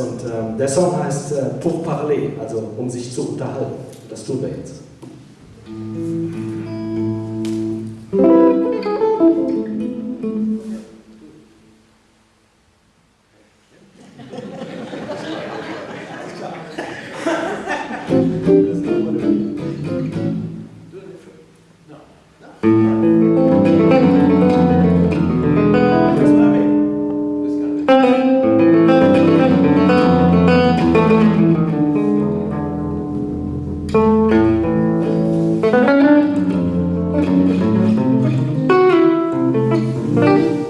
Und ähm, der Song heißt äh, Pour parler, also um sich zu unterhalten. Das tun wir jetzt. thank you